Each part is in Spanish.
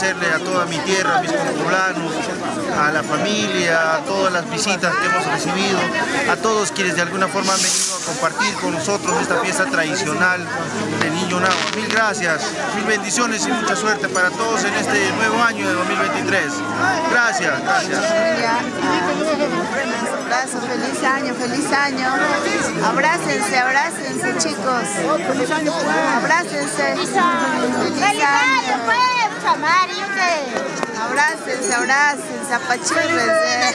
agradecerle a toda mi tierra, a mis poblanos, a la familia, a todas las visitas que hemos recibido, a todos quienes de alguna forma han venido a compartir con nosotros esta fiesta tradicional de Niño Nahua. Mil gracias, mil bendiciones y mucha suerte para todos en este nuevo año de 2023. Gracias, gracias. Abrazo, feliz año, feliz año. Abrácense, abrácense chicos. Feliz año, Abrácense. Feliz año, pues, chamario, ¿qué? Abrácense, abrácense, apachurrense.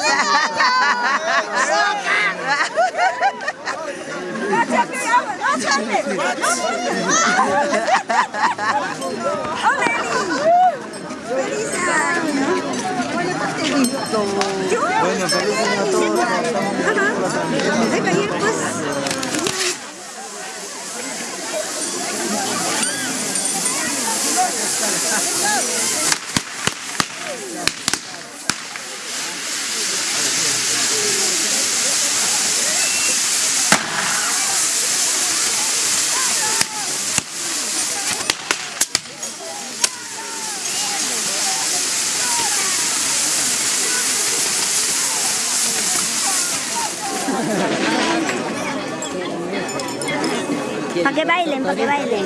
¡Feliz año! Bueno, feliz año a todos. Pues. Para que bailen, para que bailen.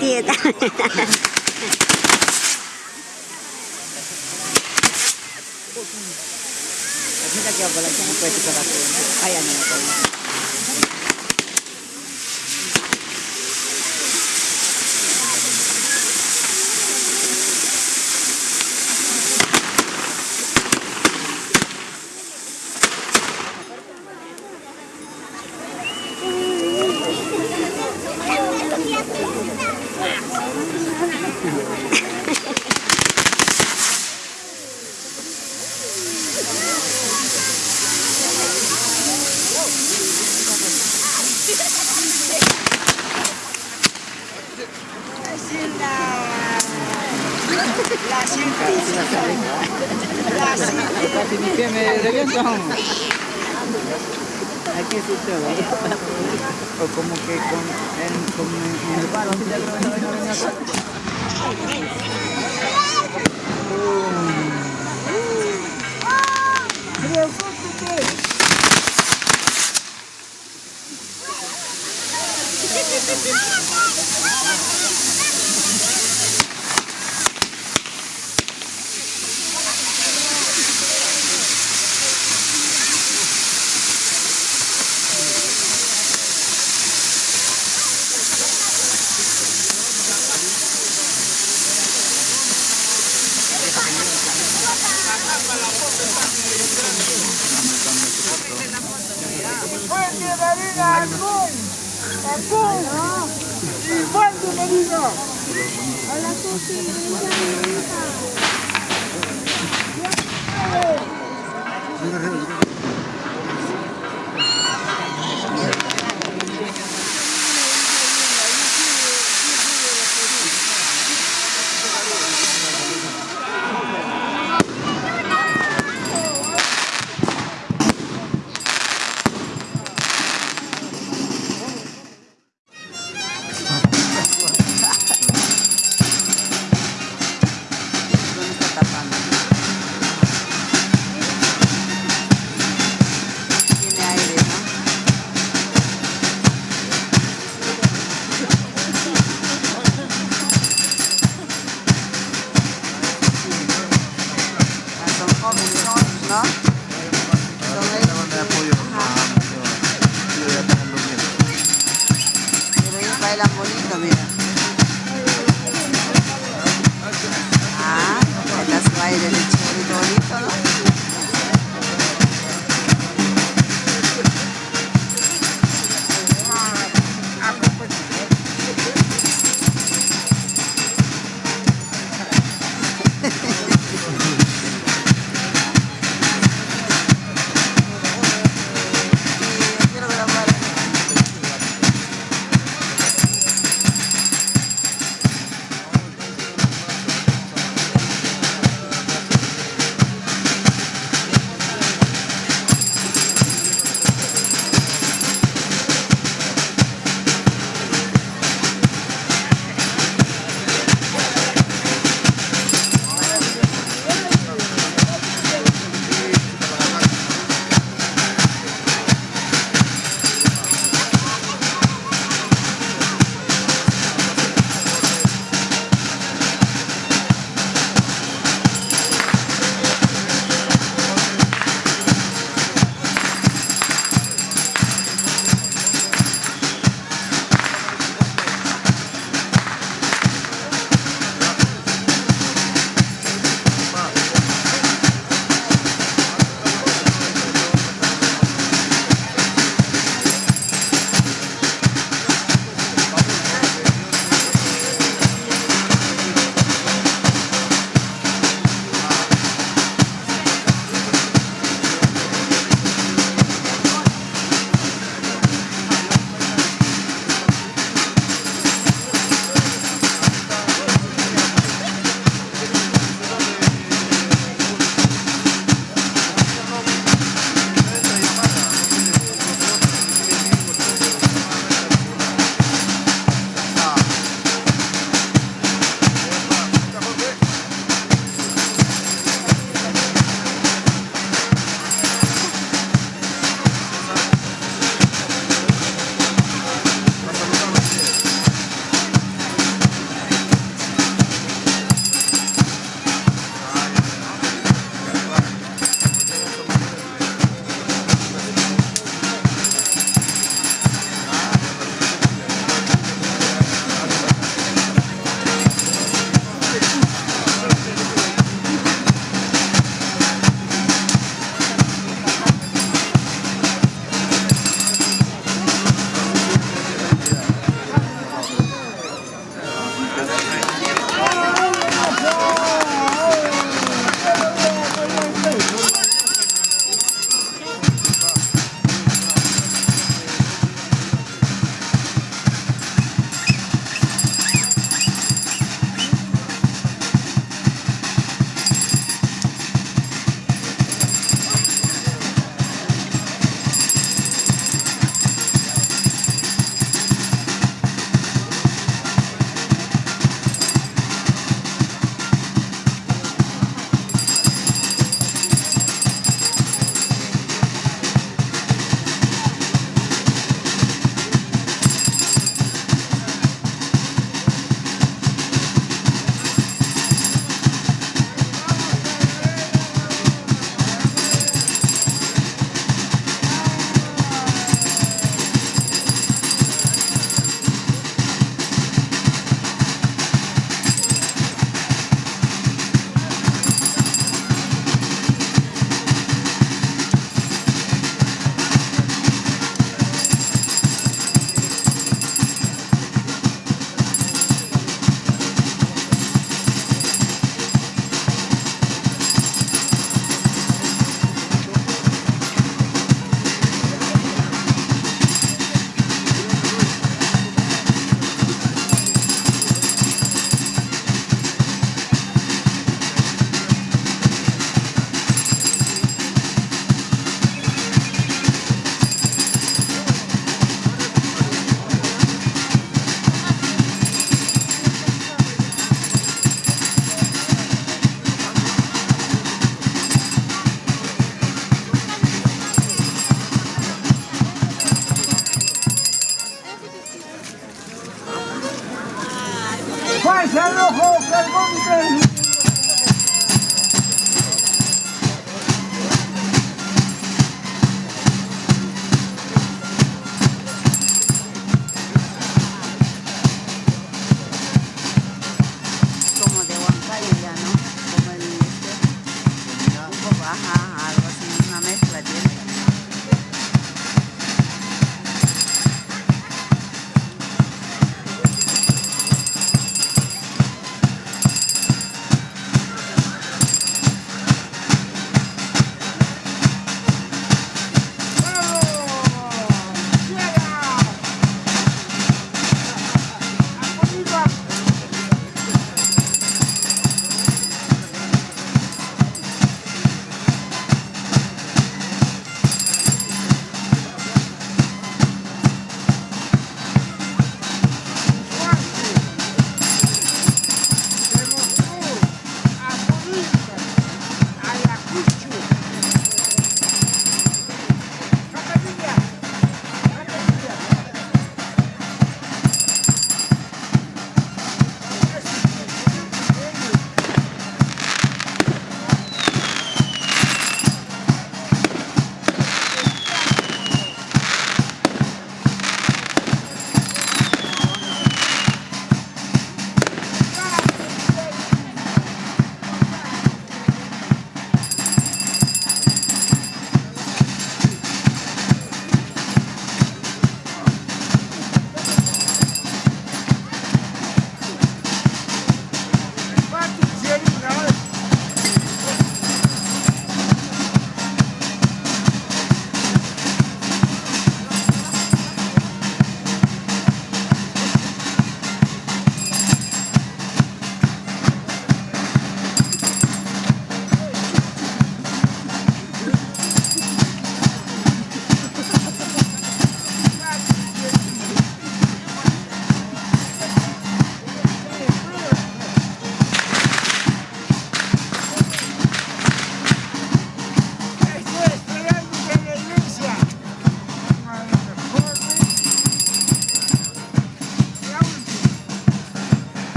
言えた。目だけはボラちゃんが超えてください。あやねの声。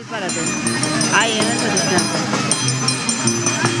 Párate. Ahí, en esa distancia.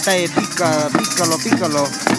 Tinta, pica, pícalo, pícalo.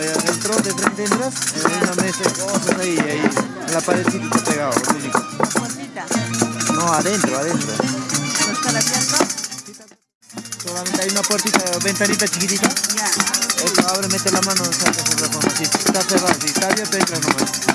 allá adentro, de frente entras, en una mesa de cosas ahí, ahí, la paredcita está pegado, único. No, adentro, adentro. ¿No está abierto? Solamente hay una puertita, ventanita chiquitita. Ya. Eso abre, mete la mano, saca su reforma. Si está cerrado, si está abierto, entra nomás.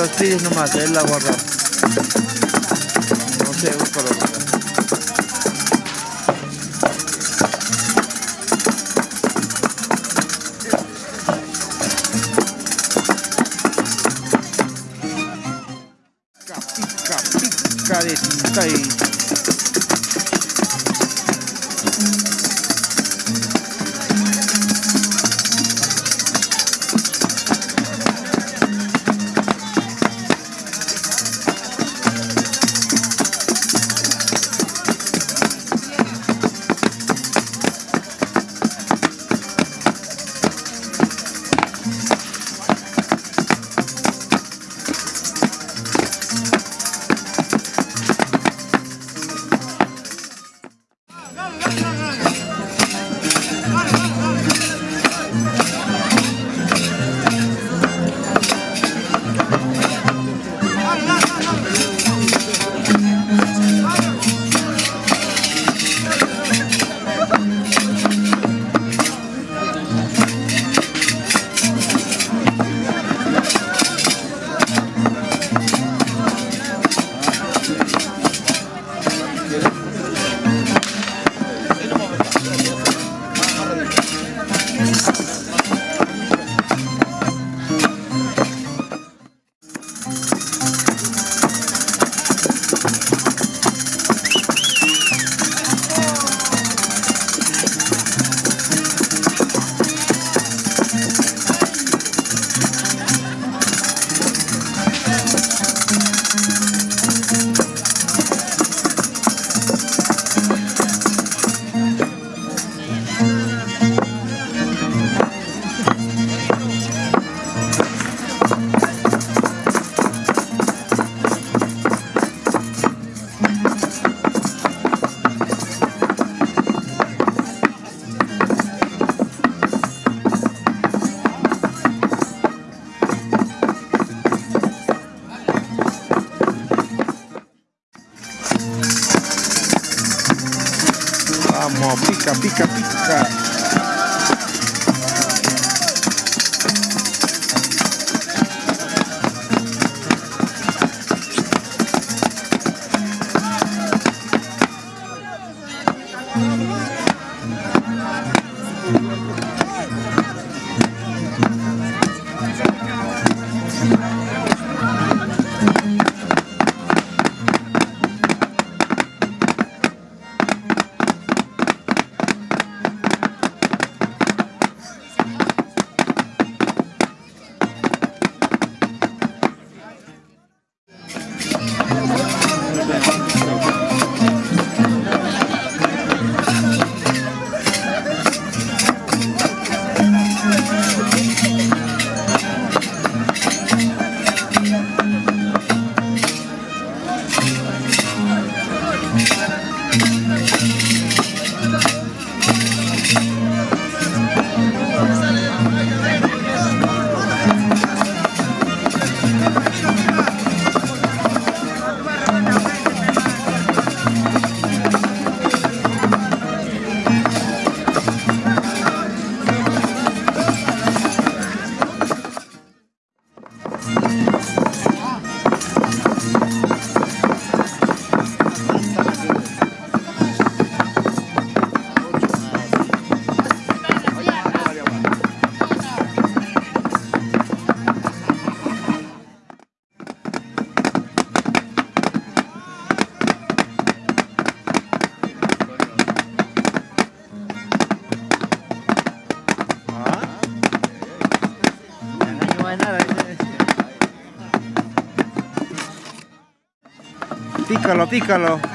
los pies nomás, es la guarda. Pícalo, pícalo.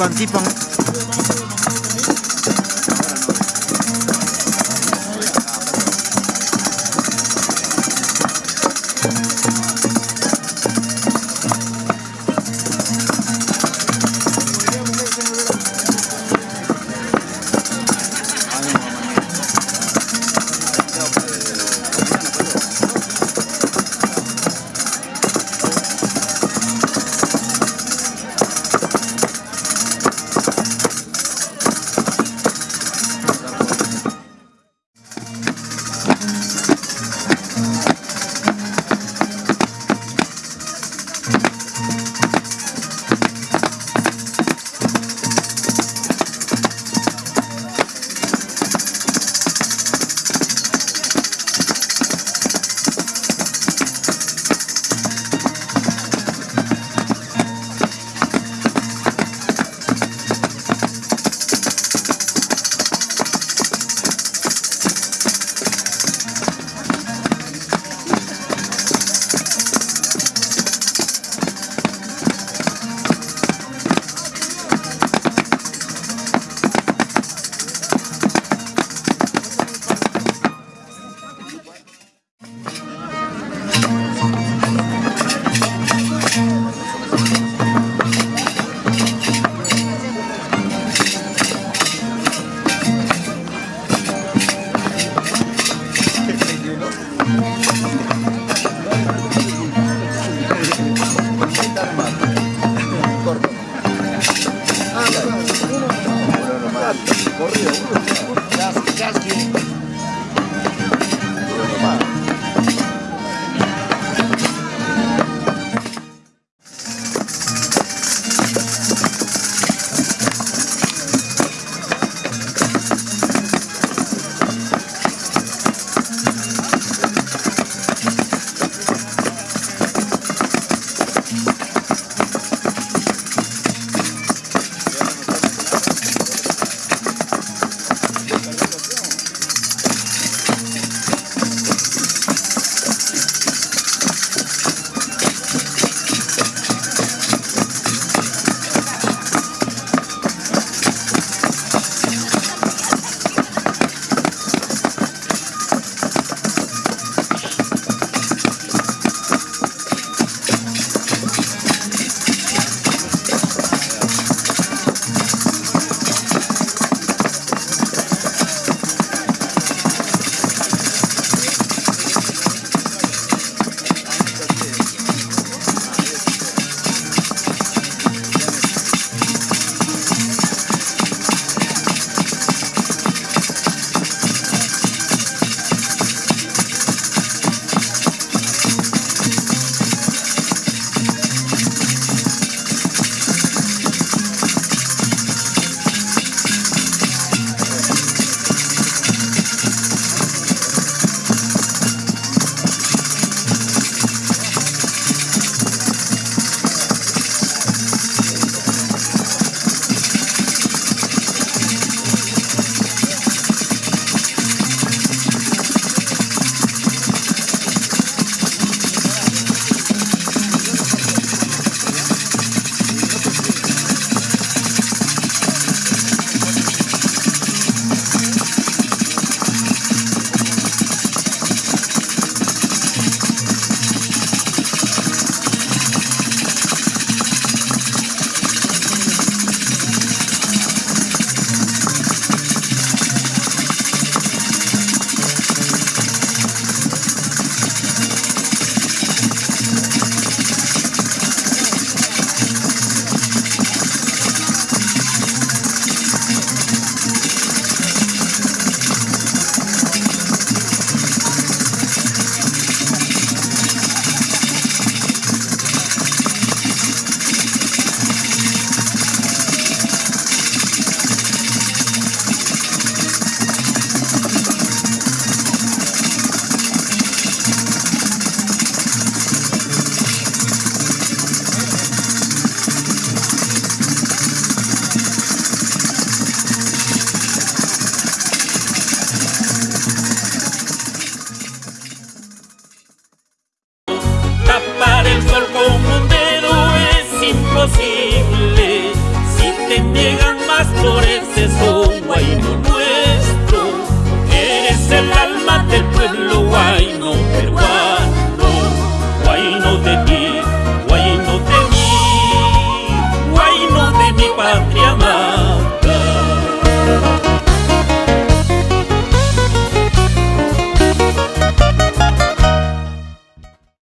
tipang-tipang